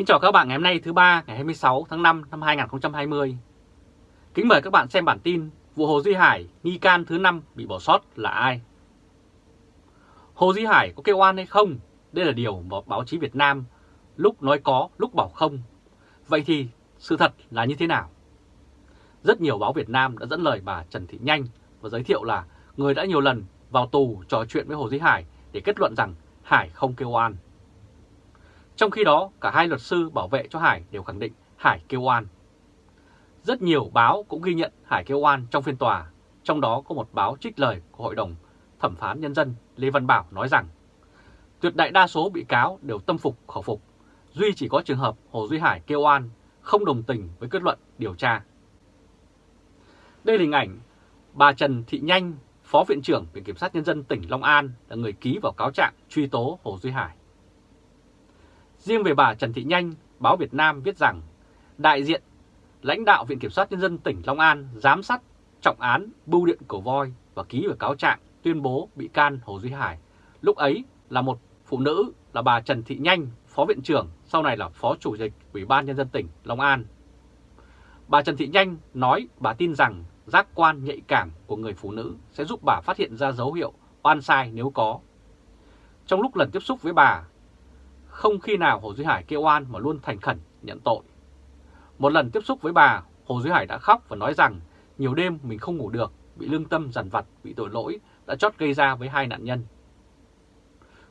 Kính chào các bạn ngày hôm nay thứ ba ngày 26 tháng 5 năm 2020. Kính mời các bạn xem bản tin vụ Hồ Duy Hải nghi can thứ 5 bị bỏ sót là ai? Hồ Duy Hải có kêu oan hay không? Đây là điều mà báo chí Việt Nam lúc nói có, lúc bảo không. Vậy thì sự thật là như thế nào? Rất nhiều báo Việt Nam đã dẫn lời bà Trần Thị Nhanh và giới thiệu là người đã nhiều lần vào tù trò chuyện với Hồ Duy Hải để kết luận rằng Hải không kêu oan. Trong khi đó, cả hai luật sư bảo vệ cho Hải đều khẳng định Hải kêu oan. Rất nhiều báo cũng ghi nhận Hải kêu oan trong phiên tòa, trong đó có một báo trích lời của Hội đồng Thẩm phán Nhân dân Lê Văn Bảo nói rằng tuyệt đại đa số bị cáo đều tâm phục khẩu phục, duy chỉ có trường hợp Hồ Duy Hải kêu oan, không đồng tình với kết luận điều tra. Đây là hình ảnh bà Trần Thị Nhanh, Phó Viện trưởng Viện Kiểm sát Nhân dân tỉnh Long An là người ký vào cáo trạng truy tố Hồ Duy Hải. Riêng về bà Trần Thị Nhanh, báo Việt Nam viết rằng đại diện lãnh đạo Viện Kiểm sát Nhân dân tỉnh Long An giám sát trọng án bưu điện cổ voi và ký vào cáo trạng tuyên bố bị can Hồ Duy Hải. Lúc ấy là một phụ nữ là bà Trần Thị Nhanh, Phó Viện trưởng, sau này là Phó Chủ tịch Ủy ban Nhân dân tỉnh Long An. Bà Trần Thị Nhanh nói bà tin rằng giác quan nhạy cảm của người phụ nữ sẽ giúp bà phát hiện ra dấu hiệu oan sai nếu có. Trong lúc lần tiếp xúc với bà, không khi nào Hồ Duy Hải kêu oan mà luôn thành khẩn nhận tội. Một lần tiếp xúc với bà, Hồ Duy Hải đã khóc và nói rằng nhiều đêm mình không ngủ được, bị lương tâm dằn vặt, bị tội lỗi đã chót gây ra với hai nạn nhân.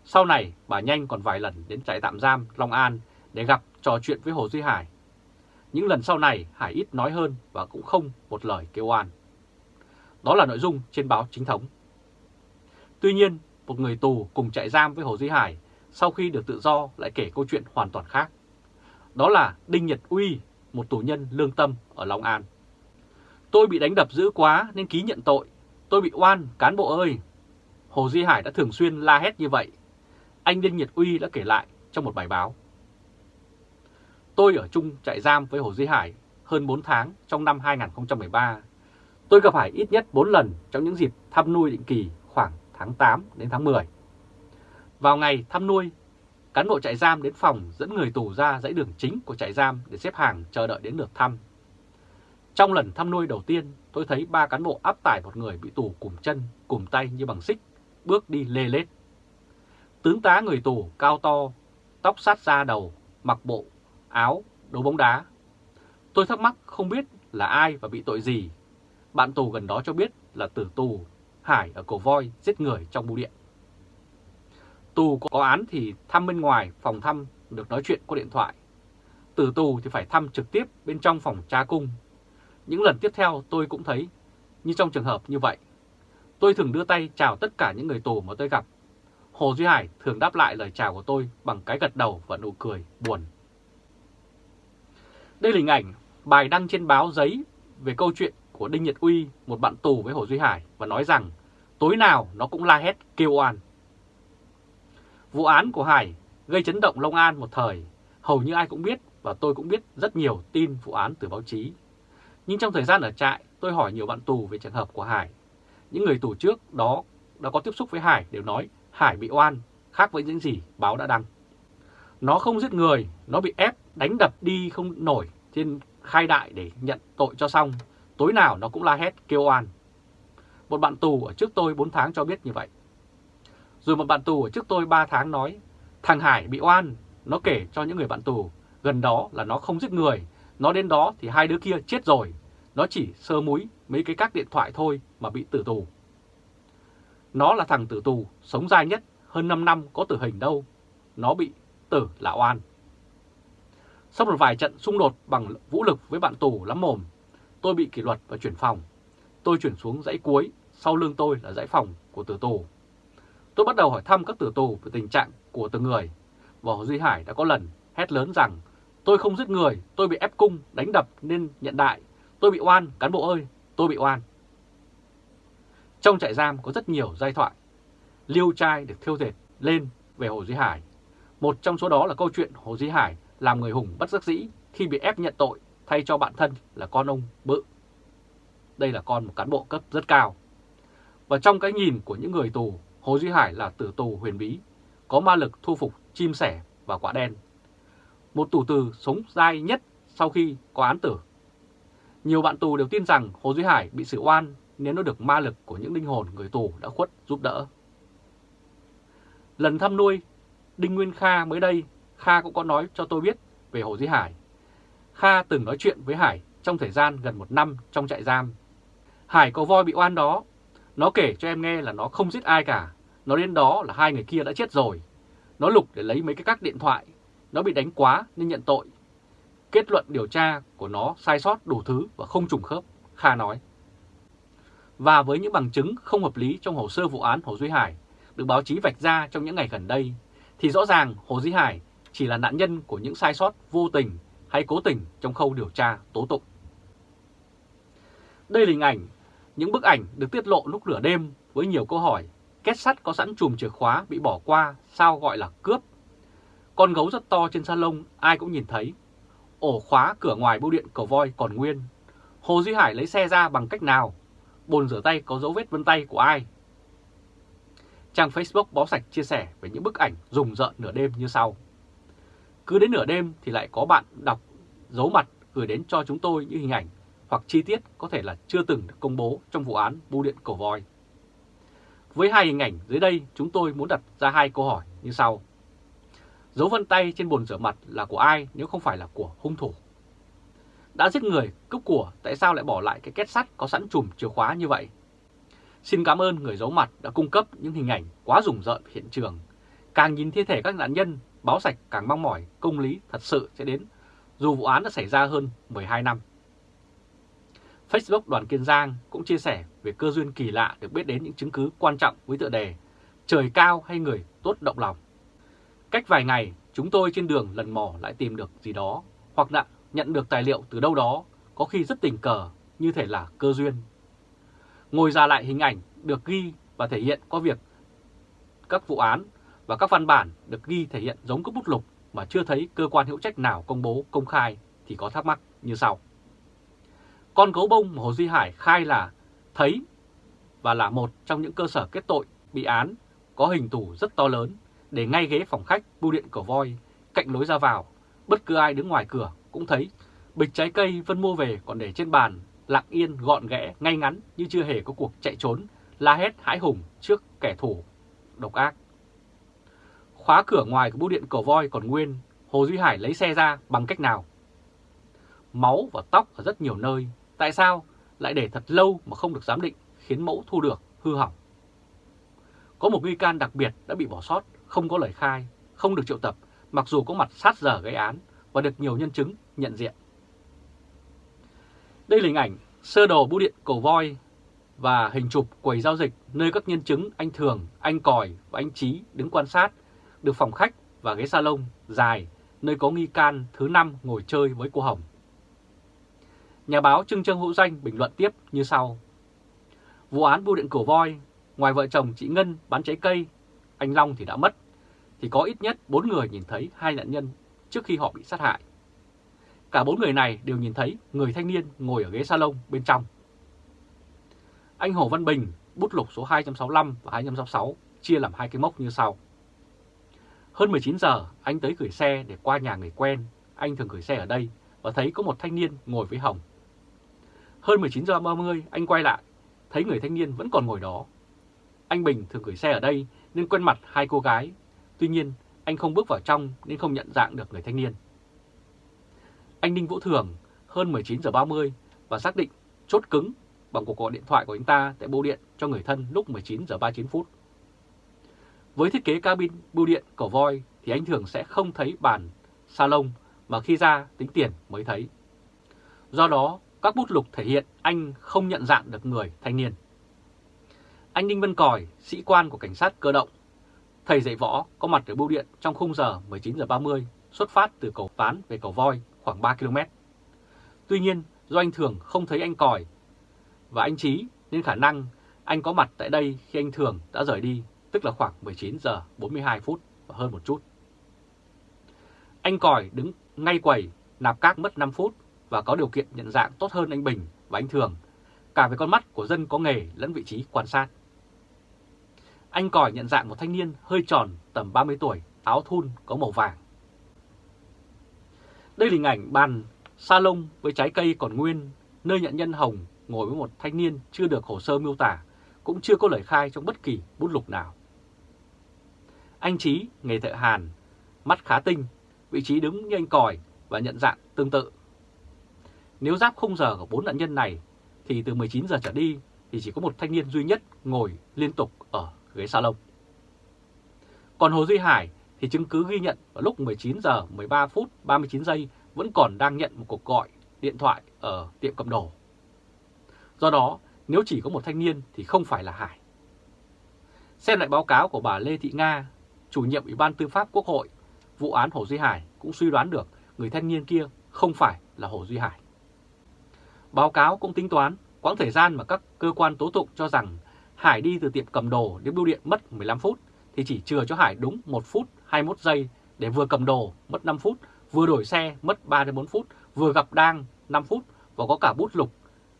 Sau này, bà Nhanh còn vài lần đến trại tạm giam Long An để gặp trò chuyện với Hồ Duy Hải. Những lần sau này, Hải ít nói hơn và cũng không một lời kêu oan. Đó là nội dung trên báo chính thống. Tuy nhiên, một người tù cùng trại giam với Hồ Duy Hải sau khi được tự do lại kể câu chuyện hoàn toàn khác. Đó là Đinh Nhật Uy, một tù nhân lương tâm ở Long An. Tôi bị đánh đập dữ quá nên ký nhận tội. Tôi bị oan, cán bộ ơi! Hồ Duy Hải đã thường xuyên la hét như vậy. Anh Đinh Nhật Uy đã kể lại trong một bài báo. Tôi ở chung trại giam với Hồ Duy Hải hơn 4 tháng trong năm 2013. Tôi gặp Hải ít nhất 4 lần trong những dịp thăm nuôi định kỳ khoảng tháng 8 đến tháng 10. Vào ngày thăm nuôi, cán bộ trại giam đến phòng dẫn người tù ra dãy đường chính của trại giam để xếp hàng chờ đợi đến lượt thăm. Trong lần thăm nuôi đầu tiên, tôi thấy ba cán bộ áp tải một người bị tù cùng chân, cùng tay như bằng xích, bước đi lê lết. Tướng tá người tù cao to, tóc sát ra đầu, mặc bộ, áo, đấu bóng đá. Tôi thắc mắc không biết là ai và bị tội gì. Bạn tù gần đó cho biết là tử tù Hải ở Cổ Voi giết người trong bưu điện. Tù có án thì thăm bên ngoài phòng thăm được nói chuyện qua điện thoại. Từ tù thì phải thăm trực tiếp bên trong phòng tra cung. Những lần tiếp theo tôi cũng thấy như trong trường hợp như vậy. Tôi thường đưa tay chào tất cả những người tù mà tôi gặp. Hồ Duy Hải thường đáp lại lời chào của tôi bằng cái gật đầu và nụ cười buồn. Đây là hình ảnh bài đăng trên báo giấy về câu chuyện của Đinh Nhật Uy, một bạn tù với Hồ Duy Hải và nói rằng tối nào nó cũng la hét kêu oan. Vụ án của Hải gây chấn động Long An một thời, hầu như ai cũng biết và tôi cũng biết rất nhiều tin vụ án từ báo chí. Nhưng trong thời gian ở trại, tôi hỏi nhiều bạn tù về trường hợp của Hải. Những người tù trước đó đã có tiếp xúc với Hải đều nói Hải bị oan, khác với những gì báo đã đăng. Nó không giết người, nó bị ép, đánh đập đi không nổi trên khai đại để nhận tội cho xong. Tối nào nó cũng la hét, kêu oan. Một bạn tù ở trước tôi 4 tháng cho biết như vậy. Rồi một bạn tù ở trước tôi 3 tháng nói, thằng Hải bị oan, nó kể cho những người bạn tù, gần đó là nó không giết người, nó đến đó thì hai đứa kia chết rồi, nó chỉ sơ múi mấy cái các điện thoại thôi mà bị tử tù. Nó là thằng tử tù, sống dài nhất, hơn 5 năm có tử hình đâu, nó bị tử là oan. Sau một vài trận xung đột bằng vũ lực với bạn tù lắm mồm, tôi bị kỷ luật và chuyển phòng. Tôi chuyển xuống dãy cuối, sau lưng tôi là dãy phòng của tử tù. Tôi bắt đầu hỏi thăm các tử tù về tình trạng của từng người. Và Hồ Duy Hải đã có lần hét lớn rằng tôi không giết người, tôi bị ép cung, đánh đập nên nhận đại. Tôi bị oan, cán bộ ơi, tôi bị oan. Trong trại giam có rất nhiều giai thoại. Liêu trai được thiêu dệt lên về Hồ Duy Hải. Một trong số đó là câu chuyện Hồ Duy Hải làm người hùng bất giác dĩ khi bị ép nhận tội thay cho bạn thân là con ông Bự. Đây là con một cán bộ cấp rất cao. Và trong cái nhìn của những người tù, Hồ Duy Hải là tử tù huyền bí, có ma lực thu phục chim sẻ và quả đen. một tù từ sống dai nhất sau khi có án tử. Nhiều bạn tù đều tin rằng Hồ Duy Hải bị xử oan nếu nó được ma lực của những linh hồn người tù đã khuất giúp đỡ. Lần thăm nuôi Đinh Nguyên Kha mới đây, Kha cũng có nói cho tôi biết về Hồ Duy Hải. Kha từng nói chuyện với Hải trong thời gian gần một năm trong trại giam. Hải có voi bị oan đó, nó kể cho em nghe là nó không giết ai cả, nó đến đó là hai người kia đã chết rồi. Nó lục để lấy mấy cái các điện thoại, nó bị đánh quá nên nhận tội. Kết luận điều tra của nó sai sót đủ thứ và không trùng khớp, Kha nói. Và với những bằng chứng không hợp lý trong hồ sơ vụ án Hồ Duy Hải được báo chí vạch ra trong những ngày gần đây, thì rõ ràng Hồ Duy Hải chỉ là nạn nhân của những sai sót vô tình hay cố tình trong khâu điều tra tố tụng. Đây là hình ảnh, những bức ảnh được tiết lộ lúc nửa đêm với nhiều câu hỏi. Kết sắt có sẵn chùm chìa khóa bị bỏ qua, sao gọi là cướp? Con gấu rất to trên salon, ai cũng nhìn thấy. Ổ khóa cửa ngoài bưu điện cầu voi còn nguyên. Hồ Duy Hải lấy xe ra bằng cách nào? Bồn rửa tay có dấu vết vân tay của ai? Trang Facebook Báo Sạch chia sẻ về những bức ảnh rùng rợn nửa đêm như sau. Cứ đến nửa đêm thì lại có bạn đọc dấu mặt gửi đến cho chúng tôi những hình ảnh hoặc chi tiết có thể là chưa từng được công bố trong vụ án bưu điện cổ voi. Với hai hình ảnh dưới đây, chúng tôi muốn đặt ra hai câu hỏi như sau. Dấu vân tay trên bồn rửa mặt là của ai nếu không phải là của hung thủ? Đã giết người, cướp của, tại sao lại bỏ lại cái két sắt có sẵn chùm chìa khóa như vậy? Xin cảm ơn người giấu mặt đã cung cấp những hình ảnh quá rùng rợn hiện trường. Càng nhìn thi thể các nạn nhân, báo sạch càng mong mỏi công lý thật sự sẽ đến, dù vụ án đã xảy ra hơn 12 năm. Facebook Đoàn Kiên Giang cũng chia sẻ về cơ duyên kỳ lạ được biết đến những chứng cứ quan trọng với tựa đề Trời cao hay người tốt động lòng. Cách vài ngày, chúng tôi trên đường lần mò lại tìm được gì đó, hoặc là nhận được tài liệu từ đâu đó, có khi rất tình cờ, như thể là cơ duyên. Ngồi ra lại hình ảnh được ghi và thể hiện qua việc các vụ án và các văn bản được ghi thể hiện giống các bút lục mà chưa thấy cơ quan hữu trách nào công bố công khai thì có thắc mắc như sau. Con gấu bông mà Hồ Duy Hải khai là thấy và là một trong những cơ sở kết tội bị án có hình tủ rất to lớn để ngay ghế phòng khách bưu điện cổ voi cạnh lối ra vào. Bất cứ ai đứng ngoài cửa cũng thấy bịch trái cây Vân mua về còn để trên bàn lặng yên gọn ghẽ ngay ngắn như chưa hề có cuộc chạy trốn la hét hãi hùng trước kẻ thù độc ác. Khóa cửa ngoài của bưu điện cổ voi còn nguyên, Hồ Duy Hải lấy xe ra bằng cách nào? Máu và tóc ở rất nhiều nơi Tại sao lại để thật lâu mà không được giám định khiến mẫu thu được hư hỏng? Có một nghi can đặc biệt đã bị bỏ sót, không có lời khai, không được triệu tập, mặc dù có mặt sát giờ gây án và được nhiều nhân chứng nhận diện. Đây là hình ảnh sơ đồ bưu điện cầu voi và hình chụp quầy giao dịch nơi các nhân chứng anh Thường, anh Còi và anh Trí đứng quan sát được phòng khách và ghế salon dài nơi có nghi can thứ năm ngồi chơi với cô Hồng. Nhà báo Trưng Trương Hữu Danh bình luận tiếp như sau. Vụ án bưu điện cổ voi, ngoài vợ chồng chị Ngân bán trái cây, anh Long thì đã mất, thì có ít nhất 4 người nhìn thấy hai nạn nhân trước khi họ bị sát hại. Cả bốn người này đều nhìn thấy người thanh niên ngồi ở ghế salon bên trong. Anh Hồ Văn Bình, bút lục số 265 và 266 chia làm hai cái mốc như sau. Hơn 19 giờ, anh tới gửi xe để qua nhà người quen. Anh thường gửi xe ở đây và thấy có một thanh niên ngồi với Hồng. Hơn 19 giờ 30 anh quay lại, thấy người thanh niên vẫn còn ngồi đó. Anh Bình thường gửi xe ở đây nên quen mặt hai cô gái. Tuy nhiên anh không bước vào trong nên không nhận dạng được người thanh niên. Anh Đinh Vũ Thường hơn 19 giờ 30 và xác định chốt cứng bằng cuộc gọi điện thoại của anh ta tại bưu điện cho người thân lúc 19 giờ 39 phút. Với thiết kế cabin bưu điện cổ voi thì anh thường sẽ không thấy bàn salon mà khi ra tính tiền mới thấy. Do đó, các bút lục thể hiện anh không nhận dạng được người thanh niên. Anh Đinh Văn Còi, sĩ quan của cảnh sát cơ động, thầy dạy võ có mặt ở bưu điện trong khung giờ 19 giờ 30 xuất phát từ cầu Ván về cầu Voi khoảng 3 km. Tuy nhiên, do anh Thường không thấy anh Còi và anh Trí nên khả năng anh có mặt tại đây khi anh Thường đã rời đi, tức là khoảng 19 giờ 42 phút và hơn một chút. Anh Còi đứng ngay quầy, nạp cát mất 5 phút và có điều kiện nhận dạng tốt hơn anh Bình và anh Thường, cả về con mắt của dân có nghề lẫn vị trí quan sát. Anh Còi nhận dạng một thanh niên hơi tròn tầm 30 tuổi, áo thun có màu vàng. Đây là hình ảnh bàn salon với trái cây còn nguyên, nơi nhận nhân Hồng ngồi với một thanh niên chưa được hồ sơ miêu tả, cũng chưa có lời khai trong bất kỳ bút lục nào. Anh Trí, nghề thợ hàn, mắt khá tinh, vị trí đứng như anh còi và nhận dạng tương tự. Nếu giáp khung giờ của bốn nạn nhân này thì từ 19 giờ trở đi thì chỉ có một thanh niên duy nhất ngồi liên tục ở ghế salon. Còn Hồ Duy Hải thì chứng cứ ghi nhận vào lúc 19 giờ 13 phút 39 giây vẫn còn đang nhận một cuộc gọi điện thoại ở tiệm cầm đồ. Do đó, nếu chỉ có một thanh niên thì không phải là Hải. Xem lại báo cáo của bà Lê Thị Nga, chủ nhiệm Ủy ban Tư pháp Quốc hội, vụ án Hồ Duy Hải cũng suy đoán được người thanh niên kia không phải là Hồ Duy Hải. Báo cáo cũng tính toán quãng thời gian mà các cơ quan tố tụng cho rằng Hải đi từ tiệm cầm đồ đến bưu điện mất 15 phút thì chỉ chừa cho Hải đúng 1 phút 21 giây để vừa cầm đồ mất 5 phút, vừa đổi xe mất 3 đến 4 phút, vừa gặp Đang 5 phút và có cả bút lục.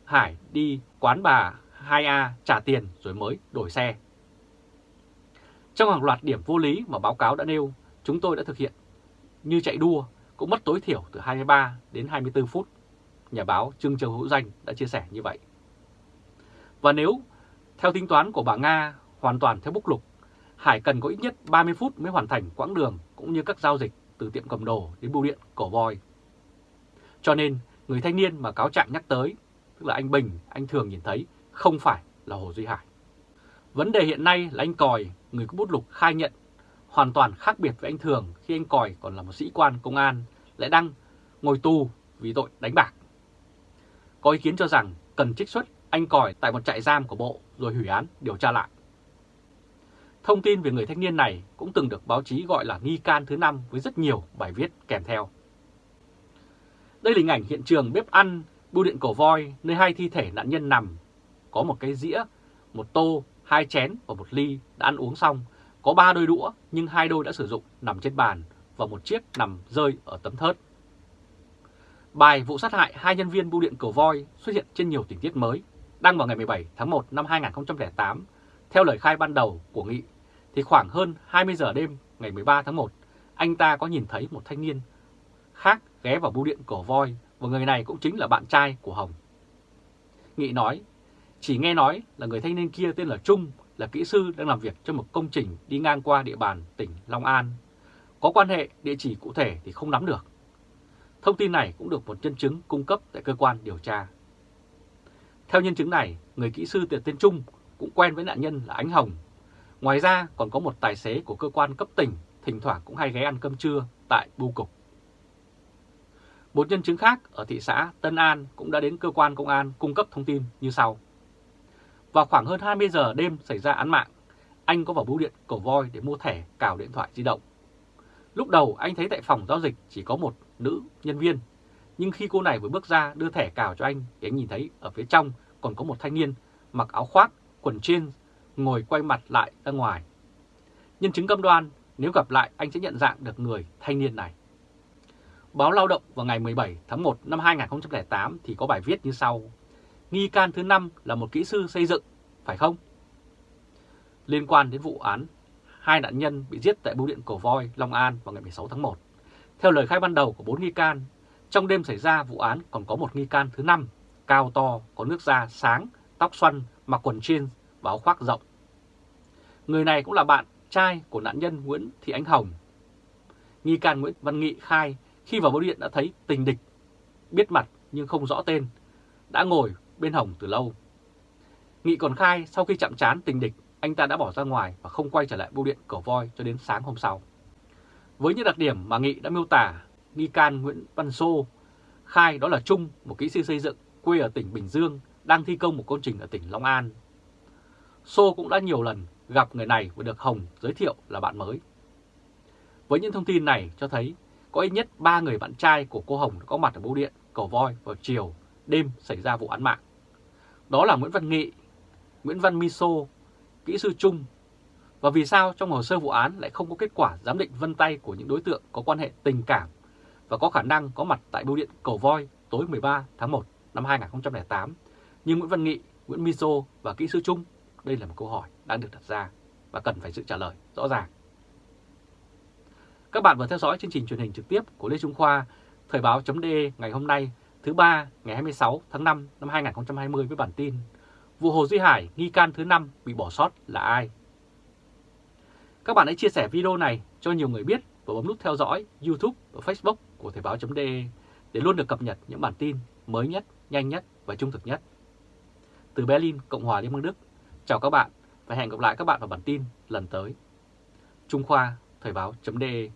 Hải đi quán bà 2A trả tiền rồi mới đổi xe. Trong hàng loạt điểm vô lý mà báo cáo đã nêu, chúng tôi đã thực hiện như chạy đua cũng mất tối thiểu từ 23 đến 24 phút. Nhà báo Trương Châu Hữu Danh đã chia sẻ như vậy. Và nếu theo tính toán của bà Nga hoàn toàn theo bút lục, Hải cần có ít nhất 30 phút mới hoàn thành quãng đường cũng như các giao dịch từ tiệm cầm đồ đến bưu điện cổ voi. Cho nên người thanh niên mà cáo trạng nhắc tới, tức là anh Bình, anh thường nhìn thấy không phải là Hồ Duy Hải. Vấn đề hiện nay là anh Còi, người có bút lục khai nhận hoàn toàn khác biệt với anh Thường khi anh Còi còn là một sĩ quan công an lại đang ngồi tù vì tội đánh bạc. Có ý kiến cho rằng cần trích xuất anh Còi tại một trại giam của Bộ rồi hủy án điều tra lại. Thông tin về người thanh niên này cũng từng được báo chí gọi là nghi can thứ năm với rất nhiều bài viết kèm theo. Đây là hình ảnh hiện trường bếp ăn, bưu điện cổ voi nơi hai thi thể nạn nhân nằm. Có một cái dĩa, một tô, hai chén và một ly đã ăn uống xong. Có ba đôi đũa nhưng hai đôi đã sử dụng nằm trên bàn và một chiếc nằm rơi ở tấm thớt. Bài vụ sát hại hai nhân viên bưu điện cổ voi xuất hiện trên nhiều tình tiết mới, đăng vào ngày 17 tháng 1 năm 2008 theo lời khai ban đầu của Nghị, thì khoảng hơn 20 giờ đêm ngày 13 tháng 1, anh ta có nhìn thấy một thanh niên khác ghé vào bưu điện cổ voi và người này cũng chính là bạn trai của Hồng. Nghị nói, chỉ nghe nói là người thanh niên kia tên là Trung, là kỹ sư đang làm việc cho một công trình đi ngang qua địa bàn tỉnh Long An. Có quan hệ địa chỉ cụ thể thì không nắm được. Thông tin này cũng được một nhân chứng cung cấp tại cơ quan điều tra. Theo nhân chứng này, người kỹ sư tên Trung cũng quen với nạn nhân là Ánh Hồng. Ngoài ra còn có một tài xế của cơ quan cấp tỉnh thỉnh thoảng cũng hay ghé ăn cơm trưa tại bưu cục. Một nhân chứng khác ở thị xã Tân An cũng đã đến cơ quan công an cung cấp thông tin như sau. Vào khoảng hơn 20 giờ đêm xảy ra án mạng, anh có vào bưu điện cổ voi để mua thẻ cào điện thoại di động. Lúc đầu anh thấy tại phòng giao dịch chỉ có một nữ nhân viên, nhưng khi cô này vừa bước ra đưa thẻ cào cho anh thì anh nhìn thấy ở phía trong còn có một thanh niên mặc áo khoác quần jean, ngồi quay mặt lại ra ngoài. Nhân chứng cam đoan, nếu gặp lại anh sẽ nhận dạng được người thanh niên này. Báo Lao động vào ngày 17 tháng 1 năm 2008 thì có bài viết như sau. Nghi can thứ 5 là một kỹ sư xây dựng, phải không? Liên quan đến vụ án, hai nạn nhân bị giết tại bưu điện Cổ Voi, Long An vào ngày 16 tháng 1. Theo lời khai ban đầu của bốn nghi can, trong đêm xảy ra vụ án còn có một nghi can thứ 5, cao to, có nước da sáng, tóc xoăn, mặc quần jeans và áo khoác rộng. Người này cũng là bạn trai của nạn nhân Nguyễn Thị Ánh Hồng. Nghi can Nguyễn Văn Nghị khai khi vào bưu điện đã thấy tình địch, biết mặt nhưng không rõ tên, đã ngồi bên Hồng từ lâu. Nghị còn khai sau khi chạm trán tình địch, anh ta đã bỏ ra ngoài và không quay trở lại bưu điện cổ voi cho đến sáng hôm sau. Với những đặc điểm mà Nghị đã miêu tả, nghi can Nguyễn Văn Sô khai đó là Trung, một kỹ sư xây dựng quê ở tỉnh Bình Dương, đang thi công một công trình ở tỉnh Long An. Sô cũng đã nhiều lần gặp người này và được Hồng giới thiệu là bạn mới. Với những thông tin này cho thấy có ít nhất 3 người bạn trai của cô Hồng có mặt ở bưu điện Cầu Voi vào chiều, đêm xảy ra vụ án mạng. Đó là Nguyễn Văn Nghị, Nguyễn Văn Miso, kỹ sư Trung. Và vì sao trong hồ sơ vụ án lại không có kết quả giám định vân tay của những đối tượng có quan hệ tình cảm và có khả năng có mặt tại bưu điện Cầu Voi tối 13 tháng 1 năm 2008 như Nguyễn Văn Nghị, Nguyễn Miso và kỹ sư Trung? Đây là một câu hỏi đang được đặt ra và cần phải sự trả lời rõ ràng. Các bạn vừa theo dõi chương trình truyền hình trực tiếp của Lê Trung Khoa, Thời báo.de ngày hôm nay thứ ba ngày 26 tháng 5 năm 2020 với bản tin Vụ Hồ Duy Hải nghi can thứ 5 bị bỏ sót là ai? Các bạn hãy chia sẻ video này cho nhiều người biết và bấm nút theo dõi YouTube và Facebook của Thời báo.de để luôn được cập nhật những bản tin mới nhất, nhanh nhất và trung thực nhất. Từ Berlin, Cộng hòa Liên bang Đức, chào các bạn và hẹn gặp lại các bạn vào bản tin lần tới. Trung Khoa, Thời báo.de